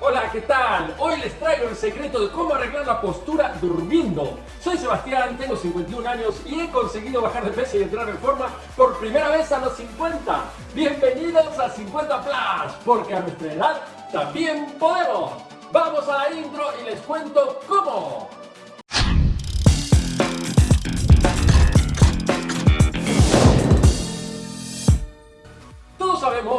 Hola, ¿qué tal? Hoy les traigo el secreto de cómo arreglar la postura durmiendo. Soy Sebastián, tengo 51 años y he conseguido bajar de peso y entrar en forma por primera vez a los 50. Bienvenidos a 50 Plus, porque a nuestra edad también podemos. Vamos a la intro y les cuento cómo.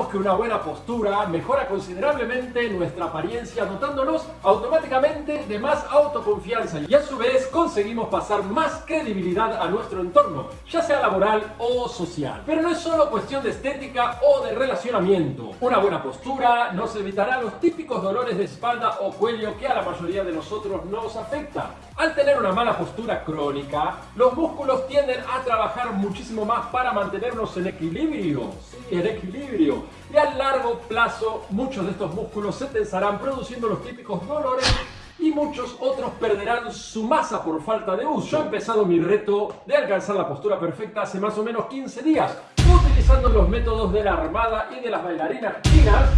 Que una buena postura mejora considerablemente nuestra apariencia dotándonos automáticamente de más autoconfianza y a su vez conseguimos pasar más credibilidad a nuestro entorno, ya sea laboral o social. Pero no es solo cuestión de estética o de relacionamiento. Una buena postura nos evitará los típicos dolores de espalda o cuello que a la mayoría de nosotros nos afecta. Al tener una mala postura crónica, los músculos tienden a trabajar muchísimo más para mantenernos en equilibrio. en equilibrio. Y a largo plazo, muchos de estos músculos se tensarán produciendo los típicos dolores y muchos otros perderán su masa por falta de uso. Yo he empezado mi reto de alcanzar la postura perfecta hace más o menos 15 días, utilizando los métodos de la armada y de las bailarinas chinas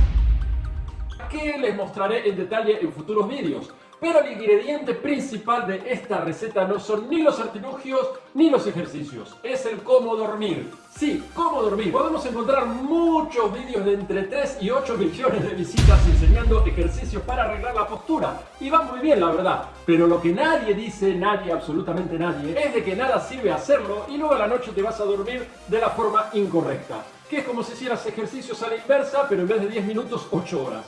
que les mostraré en detalle en futuros vídeos. Pero el ingrediente principal de esta receta no son ni los artilugios ni los ejercicios, es el cómo dormir. Sí, cómo dormir. Podemos encontrar muchos vídeos de entre 3 y 8 millones de visitas enseñando ejercicios para arreglar la postura. Y va muy bien, la verdad. Pero lo que nadie dice, nadie, absolutamente nadie, es de que nada sirve hacerlo y luego a la noche te vas a dormir de la forma incorrecta. Que es como si hicieras ejercicios a la inversa, pero en vez de 10 minutos, 8 horas.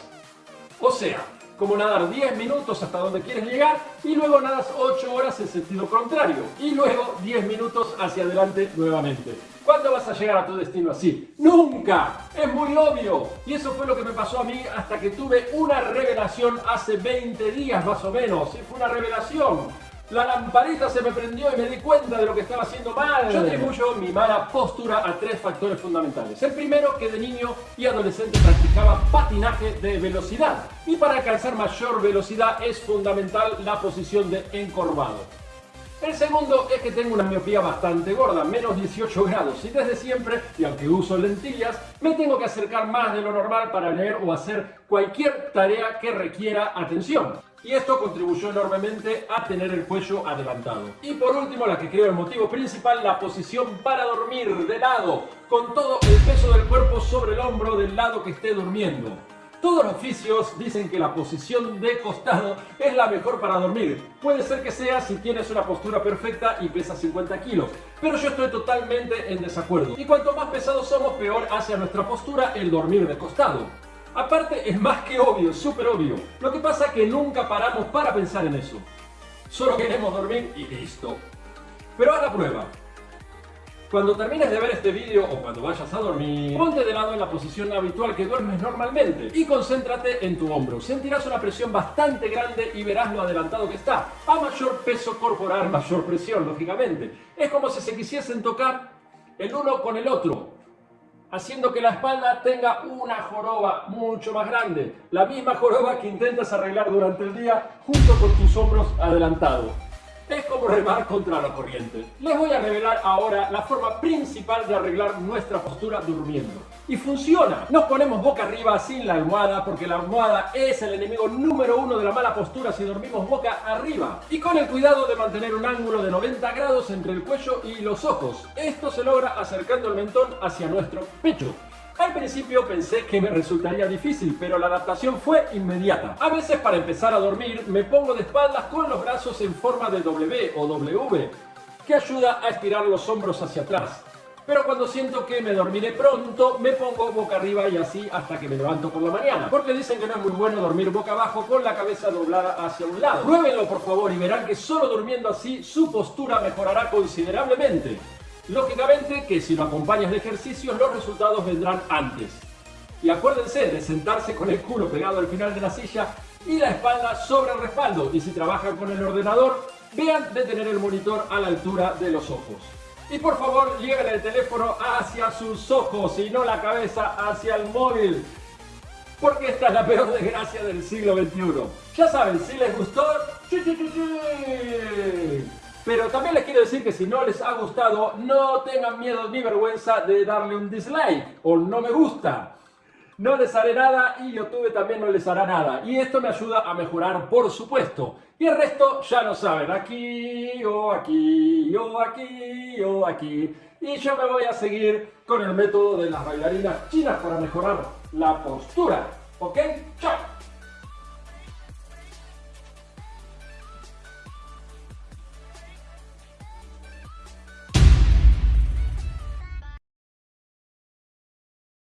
O sea, como nadar 10 minutos hasta donde quieres llegar y luego nadas 8 horas en sentido contrario y luego 10 minutos hacia adelante nuevamente. ¿Cuándo vas a llegar a tu destino así? ¡Nunca! Es muy obvio. Y eso fue lo que me pasó a mí hasta que tuve una revelación hace 20 días más o menos. Fue una revelación la lamparita se me prendió y me di cuenta de lo que estaba haciendo mal. Yo atribuyo mi mala postura a tres factores fundamentales. El primero, que de niño y adolescente practicaba patinaje de velocidad. Y para alcanzar mayor velocidad es fundamental la posición de encorvado. El segundo es que tengo una miopía bastante gorda, menos 18 grados, y desde siempre, y aunque uso lentillas, me tengo que acercar más de lo normal para leer o hacer cualquier tarea que requiera atención y esto contribuyó enormemente a tener el cuello adelantado. Y por último, la que creo el motivo principal, la posición para dormir de lado, con todo el peso del cuerpo sobre el hombro del lado que esté durmiendo. Todos los oficios dicen que la posición de costado es la mejor para dormir. Puede ser que sea si tienes una postura perfecta y pesas 50 kilos, pero yo estoy totalmente en desacuerdo. Y cuanto más pesados somos, peor hacia nuestra postura el dormir de costado. Aparte, es más que obvio, súper obvio. Lo que pasa es que nunca paramos para pensar en eso. Solo queremos dormir y listo. Pero haz la prueba. Cuando termines de ver este vídeo o cuando vayas a dormir, ponte de lado en la posición habitual que duermes normalmente y concéntrate en tu hombro. Sentirás una presión bastante grande y verás lo adelantado que está. A mayor peso corporal, mayor presión, lógicamente. Es como si se quisiesen tocar el uno con el otro haciendo que la espalda tenga una joroba mucho más grande, la misma joroba que intentas arreglar durante el día junto con tus hombros adelantados. Es como remar contra la corriente. Les voy a revelar ahora la forma principal de arreglar nuestra postura durmiendo. Y funciona. Nos ponemos boca arriba sin la almohada porque la almohada es el enemigo número uno de la mala postura si dormimos boca arriba. Y con el cuidado de mantener un ángulo de 90 grados entre el cuello y los ojos. Esto se logra acercando el mentón hacia nuestro pecho. Al principio pensé que me resultaría difícil, pero la adaptación fue inmediata. A veces para empezar a dormir me pongo de espaldas con los brazos en forma de W o W, que ayuda a estirar los hombros hacia atrás. Pero cuando siento que me dormiré pronto, me pongo boca arriba y así hasta que me levanto por la mañana. Porque dicen que no es muy bueno dormir boca abajo con la cabeza doblada hacia un lado. Pruébenlo por favor y verán que solo durmiendo así su postura mejorará considerablemente. Lógicamente que si lo acompañas de ejercicios los resultados vendrán antes. Y acuérdense de sentarse con el culo pegado al final de la silla y la espalda sobre el respaldo. Y si trabajan con el ordenador, vean de tener el monitor a la altura de los ojos. Y por favor, lleven el teléfono hacia sus ojos y no la cabeza hacia el móvil. Porque esta es la peor desgracia del siglo XXI. Ya saben, si les gustó, pero también les quiero decir que si no les ha gustado, no tengan miedo ni vergüenza de darle un dislike o no me gusta. No les haré nada y YouTube también no les hará nada. Y esto me ayuda a mejorar, por supuesto. Y el resto ya lo saben, aquí o aquí o aquí o aquí. Y yo me voy a seguir con el método de las bailarinas chinas para mejorar la postura. ¿Ok? ¡Chao!